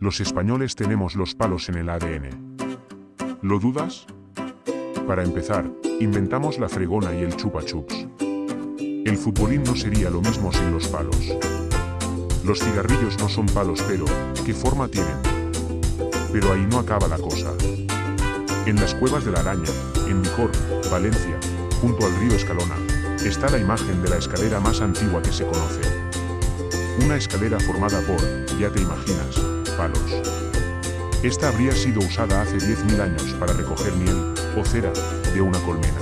Los españoles tenemos los palos en el ADN. ¿Lo dudas? Para empezar, inventamos la fregona y el chupa chups. El futbolín no sería lo mismo sin los palos. Los cigarrillos no son palos pero, ¿qué forma tienen? Pero ahí no acaba la cosa. En las cuevas de la araña, en Micor, Valencia, junto al río Escalona, está la imagen de la escalera más antigua que se conoce. Una escalera formada por, ya te imaginas, palos. Esta habría sido usada hace 10.000 años para recoger miel, o cera, de una colmena.